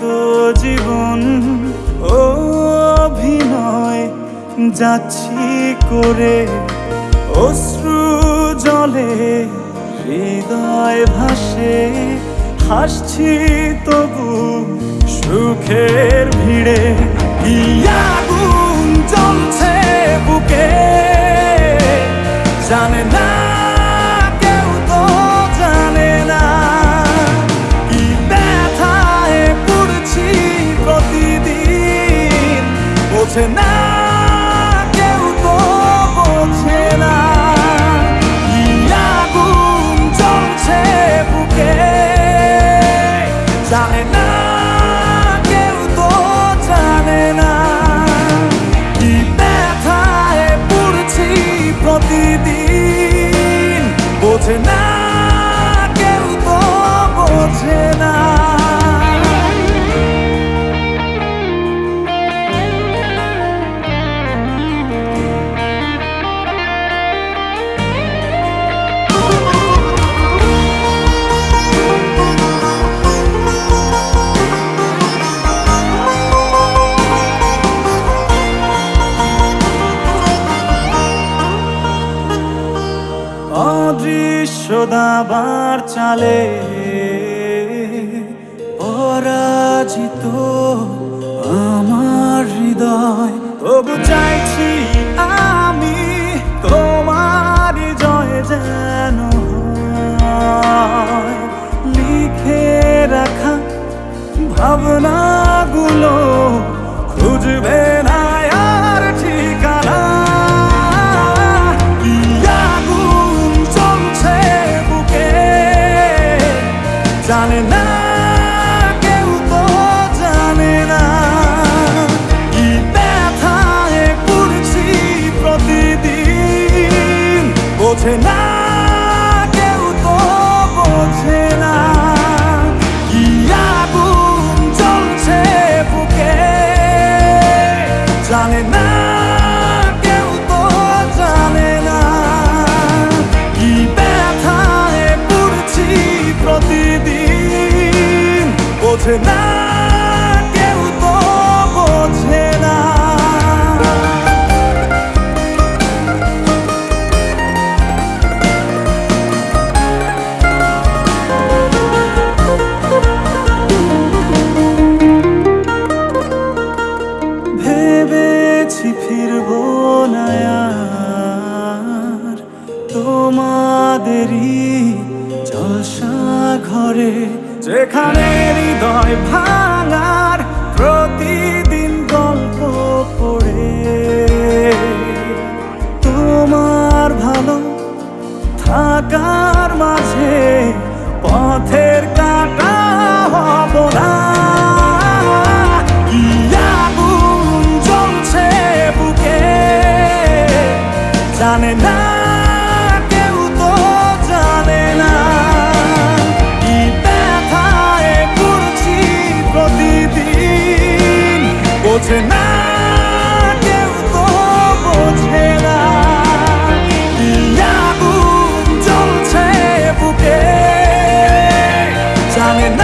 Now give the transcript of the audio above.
তো জীবন, ও অভিনয় যাচ্ছি করে। অশ্রু জলে হৃদয় ভাসে, হাসছি তবু সুখের ভিড়ে। কি বোঝে না দাবার চালে পরাজিত আমার হৃদয়। তবু চাইছি আমি জানে না কেউ তো জানে না। কি ব্যথায় পড়ছি প্রতিদিন। বোঝে না তোমাদেরই জলসা ঘরে যেখানে হৃদয় ভাঙার বোঝে না কেউ তো বোঝে না কি আগুন জ্বলছে বুকে জানে না কেউ